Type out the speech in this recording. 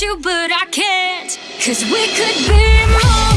you, but I can't. Cause we could be more.